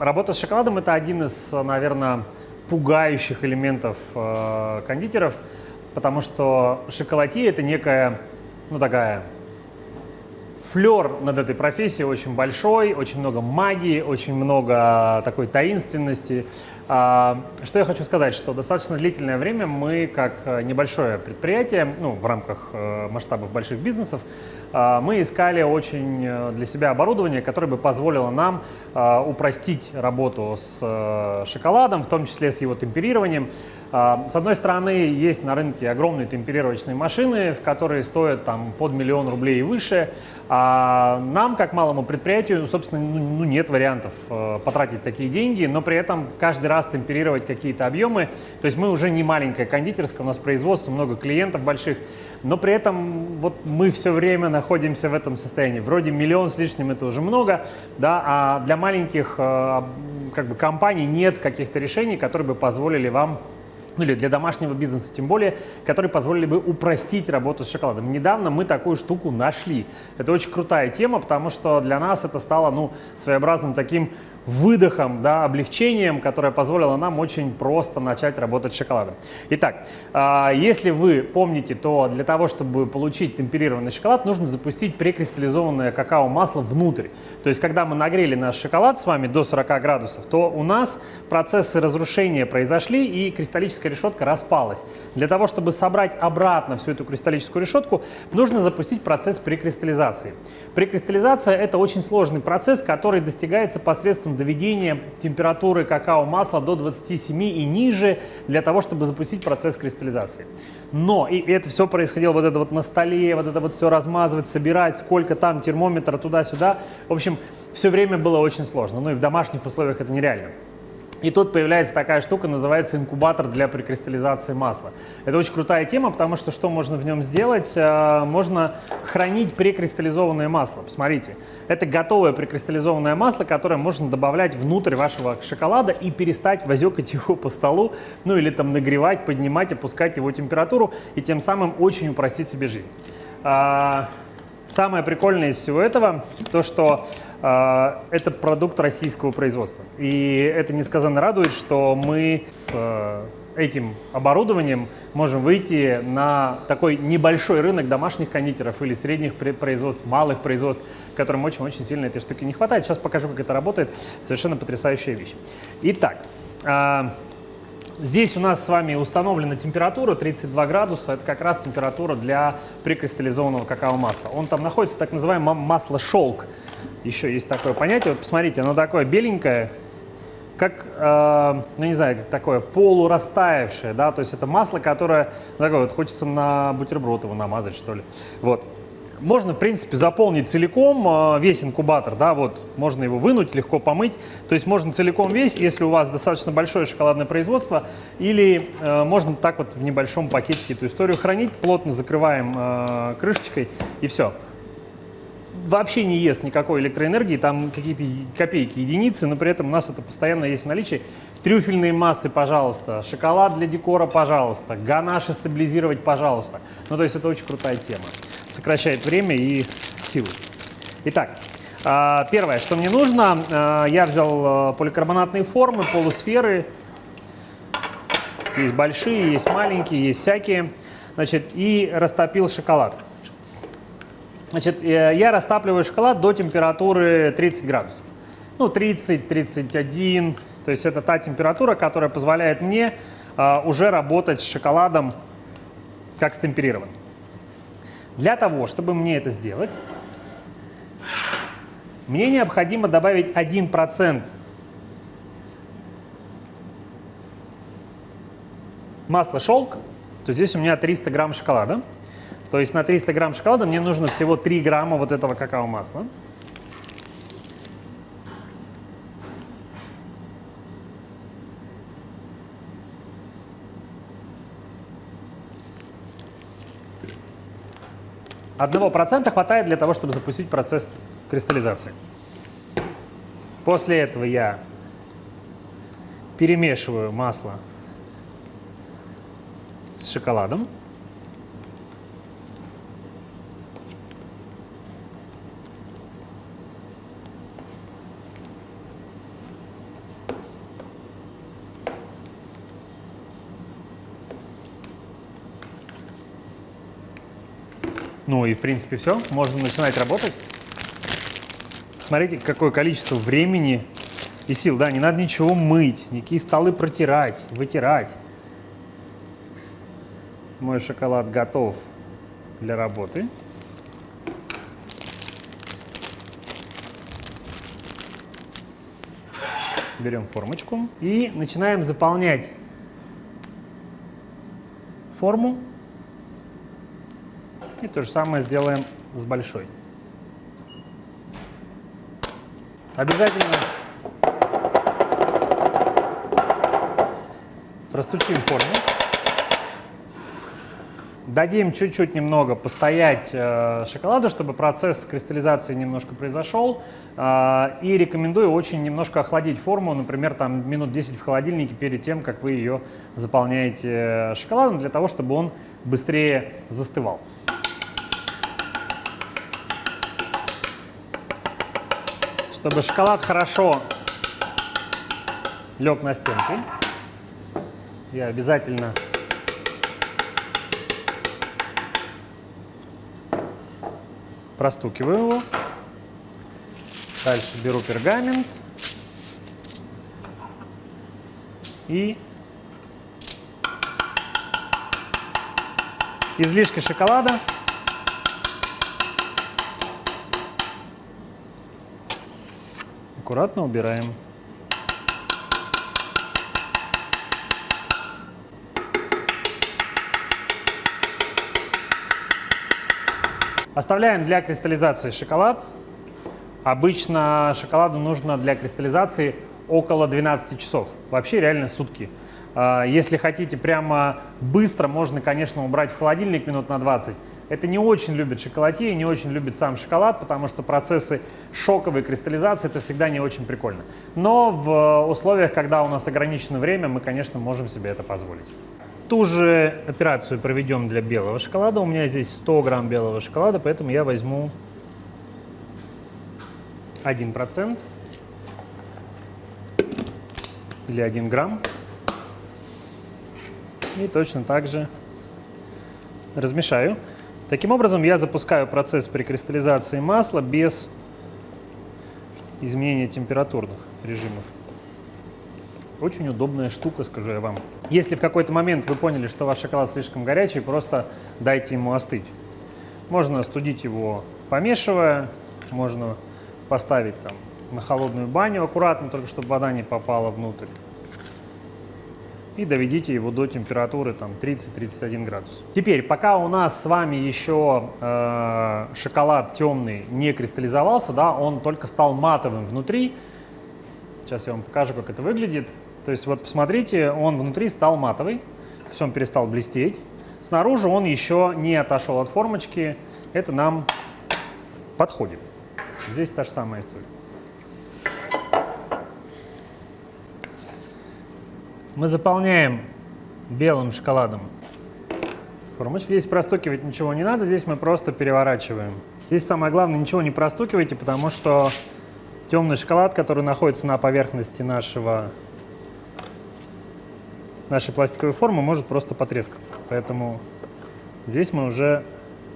Работа с шоколадом – это один из, наверное, пугающих элементов э, кондитеров, потому что шоколадье – это некая, ну такая, флер над этой профессией очень большой, очень много магии, очень много такой таинственности. А, что я хочу сказать, что достаточно длительное время мы, как э, небольшое предприятие, ну, в рамках э, масштабов больших бизнесов, а, мы искали очень э, для себя оборудование, которое бы позволило нам а, упростить работу с шоколадом, в том числе с его темперированием. С одной стороны, есть на рынке огромные темперировочные машины, в которые стоят там под миллион рублей и выше. А нам, как малому предприятию, собственно, ну, ну, нет вариантов потратить такие деньги, но при этом каждый раз темперировать какие-то объемы. То есть мы уже не маленькая кондитерская, у нас производство, много клиентов больших, но при этом вот мы все время находимся в этом состоянии. Вроде миллион с лишним это уже много, да, а для маленьких э, как бы компаний нет каких-то решений, которые бы позволили вам ну или для домашнего бизнеса тем более, которые позволили бы упростить работу с шоколадом. Недавно мы такую штуку нашли. Это очень крутая тема, потому что для нас это стало ну, своеобразным таким выдохом, да, облегчением, которое позволило нам очень просто начать работать с шоколадом. Итак, э, если вы помните, то для того, чтобы получить темперированный шоколад, нужно запустить прекристаллизованное какао-масло внутрь. То есть, когда мы нагрели наш шоколад с вами до 40 градусов, то у нас процессы разрушения произошли и кристаллическая решетка распалась. Для того, чтобы собрать обратно всю эту кристаллическую решетку, нужно запустить процесс прекристаллизации. Прекристаллизация – это очень сложный процесс, который достигается посредством доведения температуры какао-масла до 27 и ниже для того, чтобы запустить процесс кристаллизации. Но, и это все происходило вот это вот на столе, вот это вот все размазывать, собирать, сколько там термометра туда-сюда. В общем, все время было очень сложно. Ну и в домашних условиях это нереально. И тут появляется такая штука, называется инкубатор для прикристаллизации масла. Это очень крутая тема, потому что что можно в нем сделать? Э, можно хранить прекристаллизованное масло. Посмотрите, это готовое прекристаллизованное масло, которое можно добавлять внутрь вашего шоколада и перестать возекать его по столу, ну или там нагревать, поднимать, опускать его температуру и тем самым очень упростить себе жизнь. А, самое прикольное из всего этого, то что это продукт российского производства. И это несказанно радует, что мы с э, этим оборудованием можем выйти на такой небольшой рынок домашних кондитеров или средних производств, малых производств, которым очень-очень сильно этой штуки не хватает. Сейчас покажу, как это работает. Совершенно потрясающая вещь. Итак, а, Здесь у нас с вами установлена температура 32 градуса. Это как раз температура для прикристаллизованного какао-масла. Он там находится, так называемое масло шелк. Еще есть такое понятие. Вот посмотрите, оно такое беленькое, как, э, ну не знаю, как такое полурастаявшее, да, то есть это масло, которое, ну, такое вот хочется на бутерброд его намазать, что ли. Вот. Можно, в принципе, заполнить целиком э, весь инкубатор, да, вот, можно его вынуть, легко помыть. То есть можно целиком весь, если у вас достаточно большое шоколадное производство, или э, можно так вот в небольшом пакетике эту историю хранить, плотно закрываем э, крышечкой и все вообще не ест никакой электроэнергии, там какие-то копейки, единицы, но при этом у нас это постоянно есть в наличии. Трюфельные массы, пожалуйста, шоколад для декора, пожалуйста, ганаши стабилизировать, пожалуйста. Ну, то есть это очень крутая тема сокращает время и силы. Итак, а, первое, что мне нужно, а, я взял а, поликарбонатные формы, полусферы. Есть большие, есть маленькие, есть всякие. Значит, и растопил шоколад. Значит, э, я растапливаю шоколад до температуры 30 градусов. Ну, 30-31. То есть это та температура, которая позволяет мне уже работать с шоколадом как с темперированным. Для того, чтобы мне это сделать, мне необходимо добавить 1% масла шелк, то здесь у меня 300 грамм шоколада. То есть на 300 грамм шоколада мне нужно всего 3 грамма вот этого какао-масла. Одного процента хватает для того, чтобы запустить процесс кристаллизации. После этого я перемешиваю масло с шоколадом. Ну и в принципе все, можно начинать работать. Смотрите, какое количество времени и сил. Да, не надо ничего мыть, никакие столы протирать, вытирать. Мой шоколад готов для работы. Берем формочку и начинаем заполнять форму. И то же самое сделаем с большой. Обязательно простучим форму. Дадим чуть-чуть немного постоять э, шоколаду, чтобы процесс кристаллизации немножко произошел. Э, и рекомендую очень немножко охладить форму, например, там минут 10 в холодильнике перед тем, как вы ее заполняете э, шоколадом, для того, чтобы он быстрее застывал. Чтобы шоколад хорошо лег на стенки, я обязательно простукиваю его. Дальше беру пергамент и излишки шоколада аккуратно убираем. Оставляем для кристаллизации шоколад. Обычно шоколаду нужно для кристаллизации около 12 часов. Вообще реально сутки. А, если хотите прямо быстро, можно, конечно, убрать в холодильник минут на 20. Это не очень любит шоколадье, не очень любит сам шоколад, потому что процессы шоковой кристаллизации это всегда не очень прикольно. Но в условиях, когда у нас ограничено время, мы, конечно, можем себе это позволить. Ту же операцию проведем для белого шоколада. У меня здесь 100 грамм белого шоколада, поэтому я возьму 1% или 1 грамм. И точно так же размешаю. Таким образом, я запускаю процесс прикристаллизации масла без изменения температурных режимов. Очень удобная штука, скажу я вам. Если в какой-то момент вы поняли, что ваш шоколад слишком горячий, просто дайте ему остыть. Можно остудить его помешивая, можно поставить там на холодную баню аккуратно, только чтобы вода не попала внутрь. И доведите его до температуры там 30-31 градус. Теперь, пока у нас с вами еще э, шоколад темный не кристаллизовался, да, он только стал матовым внутри. Сейчас я вам покажу, как это выглядит. То есть вот посмотрите, он внутри стал матовый, то есть он перестал блестеть. Снаружи он еще не отошел от формочки, это нам подходит. Здесь та же самая история. Мы заполняем белым шоколадом формочки. Здесь простукивать ничего не надо, здесь мы просто переворачиваем. Здесь самое главное, ничего не простукивайте, потому что темный шоколад, который находится на поверхности нашего нашей пластиковой формы может просто потрескаться. Поэтому здесь мы уже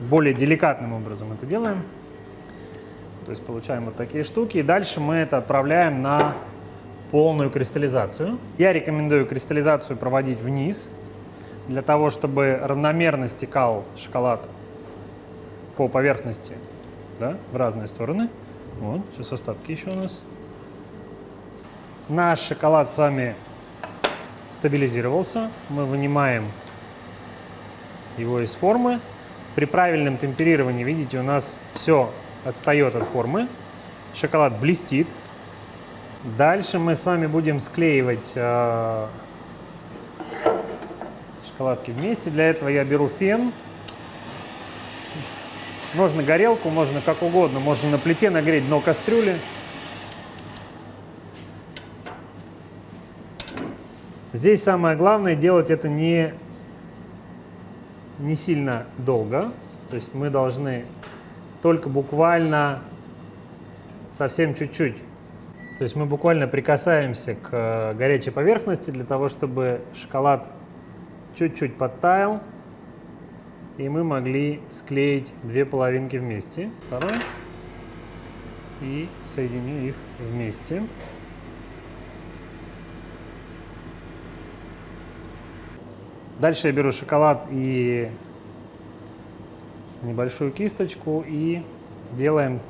более деликатным образом это делаем. То есть получаем вот такие штуки. И дальше мы это отправляем на полную кристаллизацию. Я рекомендую кристаллизацию проводить вниз, для того, чтобы равномерно стекал шоколад по поверхности да, в разные стороны. Вот, сейчас остатки еще у нас. Наш шоколад с вами стабилизировался. Мы вынимаем его из формы. При правильном темперировании, видите, у нас все отстает от формы. Шоколад блестит. Дальше мы с вами будем склеивать э, шоколадки вместе. Для этого я беру фен. Можно горелку, можно как угодно. Можно на плите нагреть дно кастрюли. Здесь самое главное делать это не, не сильно долго. То есть мы должны только буквально совсем чуть-чуть. То есть мы буквально прикасаемся к э, горячей поверхности для того, чтобы шоколад чуть-чуть подтаял. и мы могли склеить две половинки вместе. Второй. И соединю их вместе. Дальше я беру шоколад и небольшую кисточку и делаем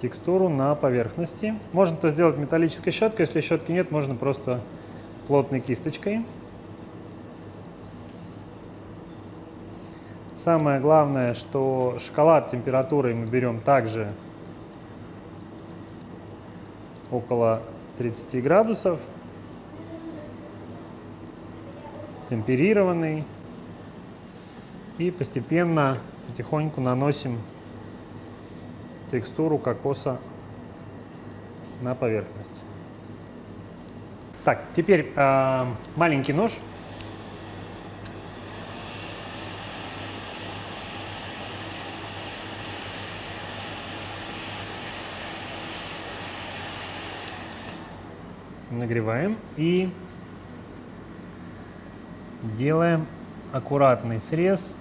текстуру на поверхности. Можно это сделать металлической щеткой, если щетки нет, можно просто плотной кисточкой. Самое главное, что шоколад температурой мы берем также около 30 градусов, темперированный. И постепенно, потихоньку наносим текстуру кокоса на поверхность. Так, теперь э, маленький нож. Нагреваем и делаем аккуратный срез